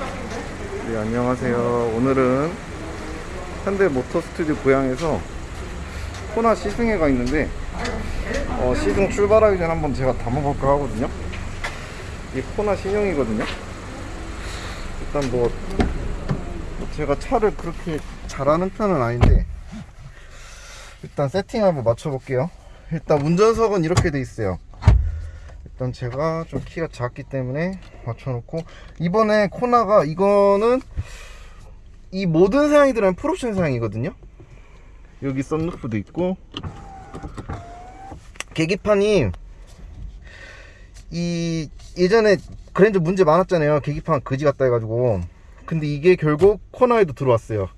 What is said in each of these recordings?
네, 안녕하세요. 오늘은 현대 모터 스튜디오 고향에서 코나 시승회가 있는데 어, 시승 출발하기 전에 한번 제가 담아볼까 하거든요. 이게 코나 신형이거든요. 일단 뭐 제가 차를 그렇게 잘하는 편은 아닌데 일단 세팅 한번 맞춰볼게요. 일단 운전석은 이렇게 돼 있어요. 일단 제가 좀 키가 작기 때문에 맞춰놓고 이번에 코나가 이거는 이 모든 사양이 들어간 풀옵션 사양이거든요. 여기 썬루프도 있고 계기판이 이 예전에 그랜저 문제 많았잖아요. 계기판 거지 같다 해가지고. 근데 이게 결국 코나에도 들어왔어요.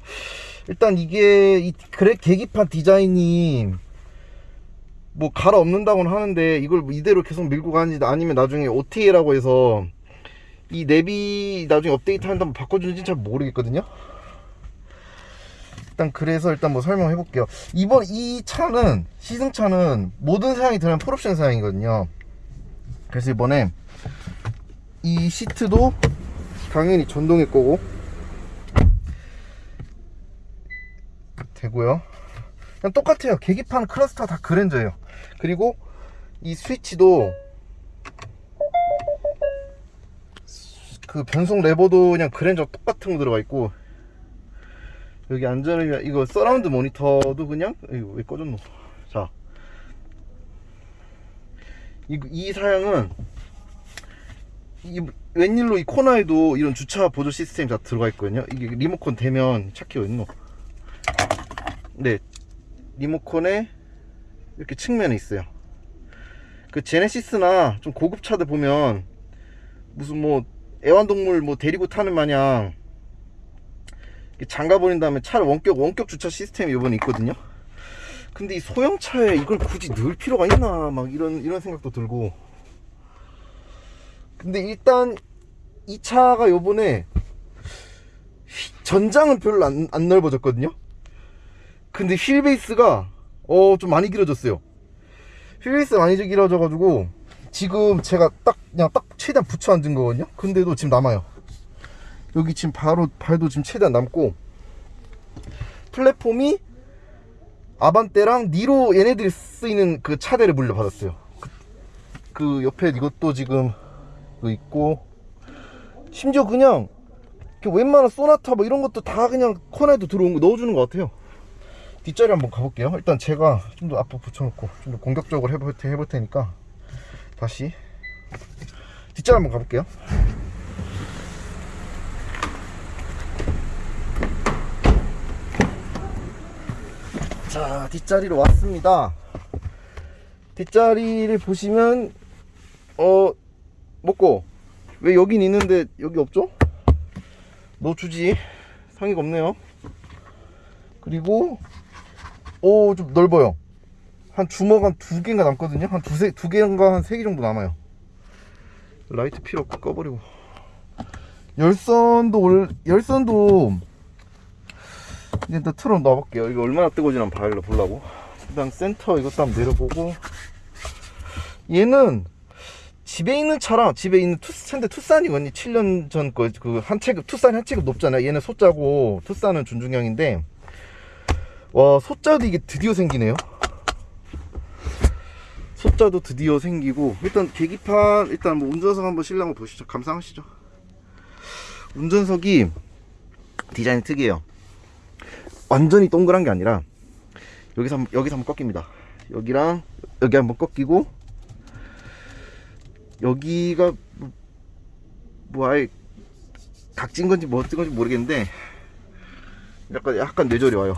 일단 이게 이 그래 계기판 디자인이 뭐 갈아 엎는다고는 하는데 이걸 뭐 이대로 계속 밀고 가는지 아니면 나중에 OTA라고 해서 이 내비 나중에 업데이트 한다면 바꿔주는지 잘 모르겠거든요. 일단 그래서 일단 뭐 설명해 볼게요. 이번 이 차는 시승차는 모든 사양이 들어간 풀옵션 사양이거든요. 그래서 이번에 이 시트도 당연히 전동일 거고 되고요. 그냥 똑같아요. 계기판 클러스터 다 그랜저예요. 그리고 이 스위치도 그 변속 레버도 그냥 그랜저 똑같은 거 들어가 있고 여기 안전을 위한 이거 서라운드 모니터도 그냥 이거 왜 꺼졌노? 자. 이, 이 사양은 이 웬일로 이 코너에도 이런 주차 보조 시스템이 다 들어가 있거든요. 이게 리모컨 되면 차키 어딨노? 네. 리모컨에 이렇게 측면에 있어요. 그 제네시스나 좀 고급 차들 보면 무슨 뭐 애완동물 뭐 데리고 타는 마냥 장가 버린 다음에 차를 원격 원격 주차 시스템이 이번에 있거든요. 근데 이 소형차에 이걸 굳이 넣을 필요가 있나? 막 이런 이런 생각도 들고. 근데 일단 이 차가 요번에 전장은 별로 안, 안 넓어졌거든요. 근데 휠 베이스가 어 좀 많이 길어졌어요. 휠 베이스가 많이 길어져 가지고 지금 제가 딱 그냥 딱 최대한 붙여 앉은 거거든요? 근데도 지금 남아요. 여기 지금 바로 발도 지금 최대한 남고. 플랫폼이 아반떼랑 니로 얘네들이 쓰이는 그 차대를 물려받았어요. 그, 그 옆에 이것도 지금 그 있고. 심지어 그냥 웬만한 소나타 뭐 이런 것도 다 그냥 코너에도 들어온 거 넣어주는 것 같아요. 뒷자리 한번 가볼게요. 일단 제가 좀 더 앞으로 붙여놓고 좀 더 공격적으로 해볼, 해볼 테니까 다시. 뒷자리 한번 가볼게요. 자 뒷자리로 왔습니다. 뒷자리를 보시면 어 먹고. 왜 여긴 있는데 여기 없죠? 너 주지. 상의가 없네요. 그리고 오 좀 넓어요 한 주먹 한 두 개인가 남거든요? 한 두세 두 개인가 한 세 개 정도 남아요. 라이트 필요 없고 꺼버리고. 열선도 올 열선도. 일단 틀어 놔볼게요. 이거 얼마나 뜨거워지나 한번 보려고. 일단 센터 이것도 한번 내려보고. 얘는 집에 있는 차랑 집에 있는 투, 현대 투싼이거든요 7년 전 거 그 한 체급 투싼 한 체급 높잖아요. 얘는 소자고 투싼은 준중형인데. 와 소자도 이게 드디어 생기네요 소자도 드디어 생기고 일단 계기판 일단 뭐 운전석 한번 실내 한번 보시죠. 감상하시죠. 운전석이 디자인이 특이해요. 완전히 동그란 게 아니라 여기서 한번, 여기서 한번 꺾입니다. 여기랑 여기 한번 꺾이고 여기가 뭐, 뭐 아예 각진 건지 뭐 어떤 건지 모르겠는데 약간 약간 뇌절이 와요.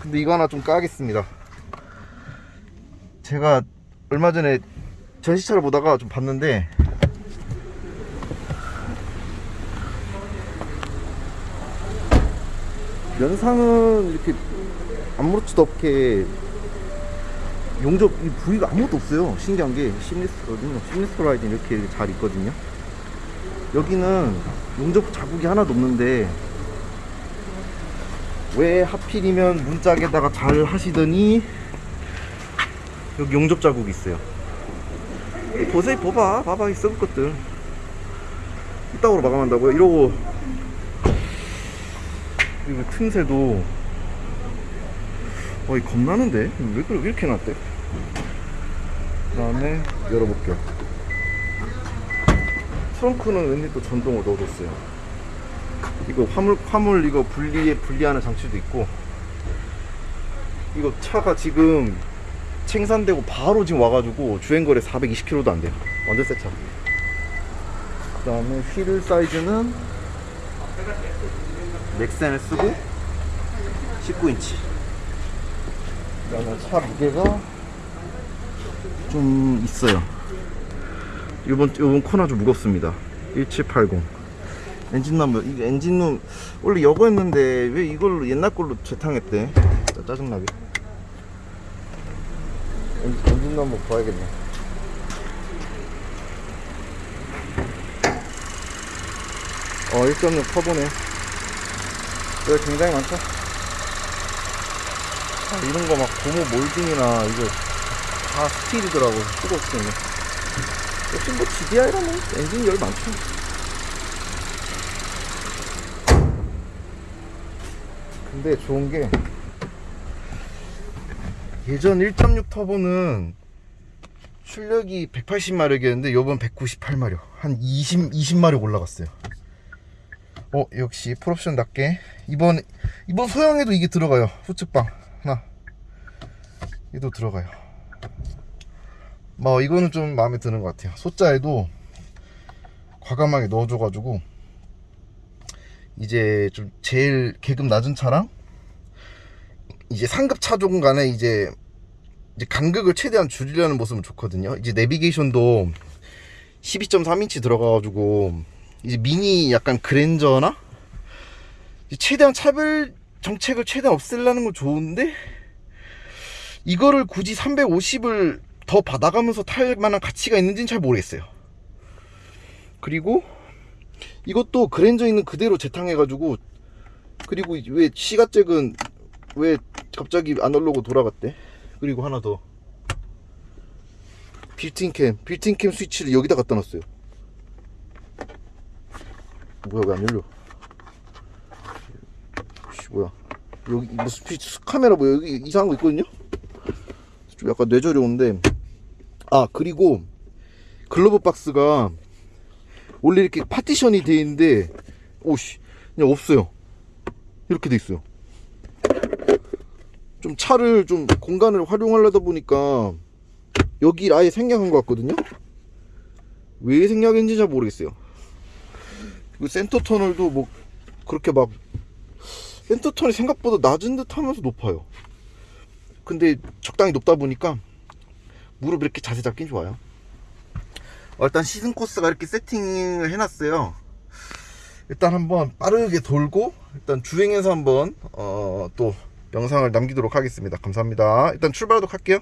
근데 이거 하나 좀 까겠습니다. 제가 얼마 전에 전시차를 보다가 좀 봤는데 면상은 이렇게 아무렇지도 않게 용접 이 부위가 아무것도 없어요. 신기한 게 심리스 어디냐 심리스 라이딩 이렇게 잘 있거든요. 여기는 용접 자국이 하나도 없는데 왜 하필이면 문짝에다가 잘 하시더니 여기 용접 자국이 있어요. 보세요 봐봐. 봐봐 이 썩을 것들. 이따구로 마감한다고요? 이러고. 그리고 틈새도. 어이 겁나는데? 왜 그래? 왜 이렇게 놨대? 그 다음에 열어볼게요 트렁크는 왠지 또 전동으로 넣어줬어요. 이거 화물 화물 이거 분리에 분리하는 장치도 있고. 이거 차가 지금 생산되고 바로 지금 와가지고 주행거리 420km도 안 돼요 완전 새 차. 그 다음에 휠 사이즈는 넥센을 쓰고 19인치. 그 다음에 차 무게가 좀 있어요. 요번, 요번 코너 좀 무겁습니다. 1780. 엔진룸, 이게 엔진룸, 원래 여거였는데 왜 이걸로 옛날 걸로 재탕했대? 짜증나게. 엔진, 엔진룸 한번 봐야겠네. 어, 1.6 터보네. 여기 굉장히 많죠? 아, 이런 거 막 고무 몰딩이나 이거 다 스틸이더라고. 쓰고 쓰네. 역시 뭐 GDI라면 엔진 열 많죠. 근데 좋은 게 예전 1.6 터보는 출력이 180마력이었는데 요번 198마력. 한 20, 20마력 올라갔어요. 어 역시 풀옵션답게. 이번 이번 소형에도 이게 들어가요. 후측방. 하나. 얘도 들어가요. 뭐 이거는 좀 마음에 드는 것 같아요. 소자에도 과감하게 넣어줘가지고 이제 좀 제일 계급 낮은 차랑 이제 상급 차종 간에 이제 이제 간극을 최대한 줄이려는 모습은 좋거든요. 이제 내비게이션도 12.3인치 들어가가지고 이제 미니 약간 그랜저나 최대한 차별 정책을 최대한 없애려는 건 좋은데 이거를 굳이 350을 더 받아가면서 탈 만한 가치가 있는지는 잘 모르겠어요. 그리고 이것도 그랜저 있는 그대로 재탕해가지고 그리고 왜 시가잭은 왜 갑자기 아날로그 돌아갔대? 그리고 하나 더. built-in cam built-in cam 스위치를 여기다 갖다 놨어요. 뭐야 왜 안 열려? 씨 뭐야. 여기 뭐 스피치 카메라 뭐 여기 이상한 거 있거든요? 좀 약간 어지러운데. 아 그리고 글러브 박스가 원래 이렇게 파티션이 돼 있는데 오씨 그냥 없어요. 이렇게 돼 있어요 좀 차를 좀 공간을 활용하려다 보니까 여기 아예 생략한 것 같거든요? 왜 생략했는지 잘 모르겠어요. 그리고 센터 터널도 뭐 그렇게 막 센터 터널이 생각보다 낮은 듯 하면서 높아요. 근데 적당히 높다 보니까 무릎 이렇게 자세 잡긴 좋아요. 어, 일단 시즌 코스가 이렇게 세팅을 해놨어요. 일단 한번 빠르게 돌고 일단 주행해서 한번 어, 또 영상을 남기도록 하겠습니다. 감사합니다. 일단 출발하도록 할게요